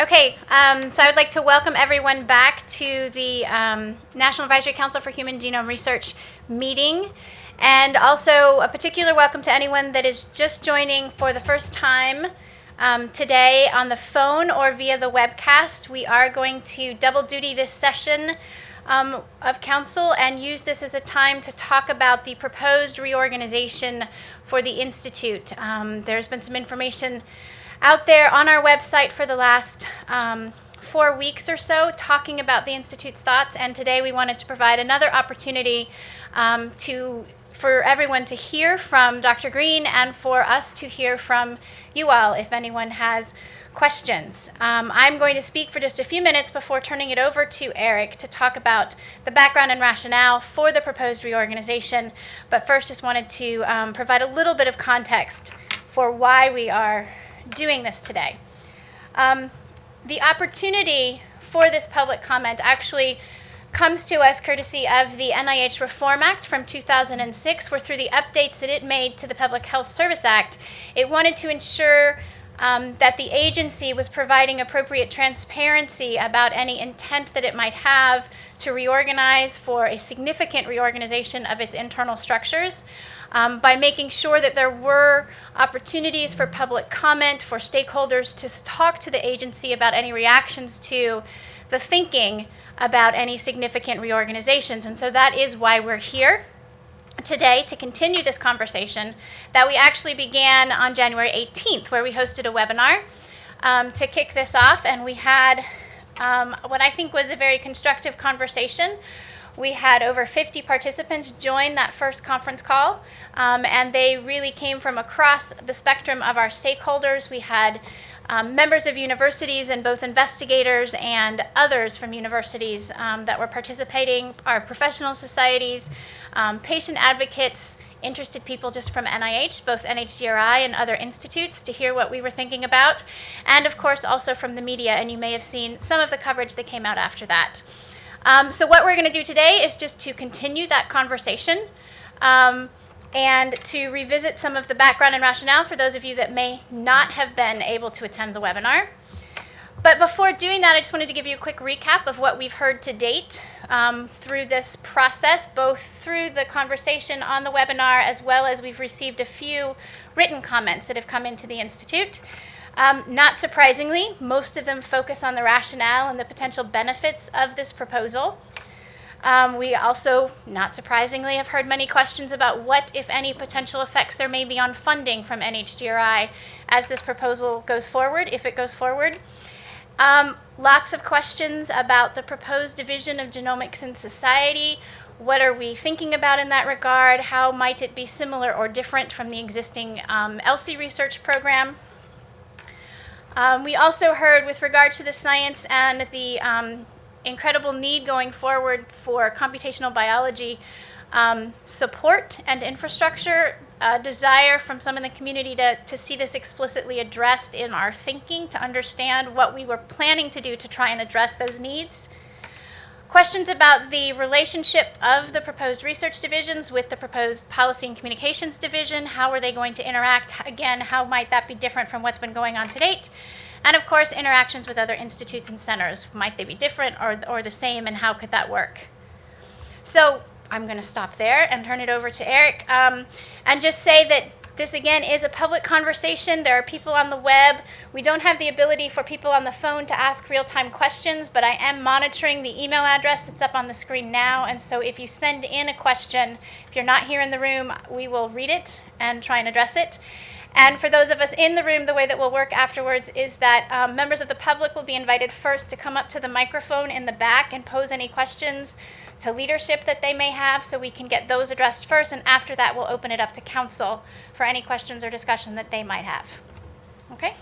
Okay, um, so I would like to welcome everyone back to the um, National Advisory Council for Human Genome Research meeting. And also a particular welcome to anyone that is just joining for the first time um, today on the phone or via the webcast. We are going to double duty this session um, of council and use this as a time to talk about the proposed reorganization for the Institute. Um, there's been some information out there on our website for the last um, four weeks or so talking about the Institute's thoughts, and today we wanted to provide another opportunity um, to for everyone to hear from Dr. Green and for us to hear from you all if anyone has questions. Um, I'm going to speak for just a few minutes before turning it over to Eric to talk about the background and rationale for the proposed reorganization. But first, just wanted to um, provide a little bit of context for why we are doing this today. Um, the opportunity for this public comment actually comes to us courtesy of the NIH Reform Act from 2006, where through the updates that it made to the Public Health Service Act, it wanted to ensure um, that the agency was providing appropriate transparency about any intent that it might have to reorganize for a significant reorganization of its internal structures um, by making sure that there were opportunities for public comment, for stakeholders to talk to the agency about any reactions to the thinking about any significant reorganizations. And so that is why we're here today to continue this conversation that we actually began on January 18th, where we hosted a webinar um, to kick this off. And we had um, what I think was a very constructive conversation we had over 50 participants join that first conference call, um, and they really came from across the spectrum of our stakeholders. We had um, members of universities and both investigators and others from universities um, that were participating, our professional societies, um, patient advocates, interested people just from NIH, both NHGRI and other institutes, to hear what we were thinking about, and of course also from the media, and you may have seen some of the coverage that came out after that. Um, so what we're going to do today is just to continue that conversation um, and to revisit some of the background and rationale for those of you that may not have been able to attend the webinar. But before doing that, I just wanted to give you a quick recap of what we've heard to date um, through this process, both through the conversation on the webinar as well as we've received a few written comments that have come into the Institute. Um, not surprisingly, most of them focus on the rationale and the potential benefits of this proposal. Um, we also, not surprisingly, have heard many questions about what, if any, potential effects there may be on funding from NHGRI as this proposal goes forward, if it goes forward. Um, lots of questions about the proposed division of genomics in society. What are we thinking about in that regard? How might it be similar or different from the existing um, ELSI research program? Um, we also heard with regard to the science and the um, incredible need going forward for computational biology um, support and infrastructure, a desire from some in the community to, to see this explicitly addressed in our thinking, to understand what we were planning to do to try and address those needs. Questions about the relationship of the proposed research divisions with the proposed policy and communications division. How are they going to interact? Again, how might that be different from what's been going on to date? And of course, interactions with other institutes and centers. Might they be different or, or the same, and how could that work? So I'm going to stop there and turn it over to Eric um, and just say that this again is a public conversation. There are people on the web. We don't have the ability for people on the phone to ask real time questions, but I am monitoring the email address that's up on the screen now. And so if you send in a question, if you're not here in the room, we will read it and try and address it. And for those of us in the room, the way that we'll work afterwards is that um, members of the public will be invited first to come up to the microphone in the back and pose any questions to leadership that they may have so we can get those addressed first. And after that, we'll open it up to council for any questions or discussion that they might have. Okay?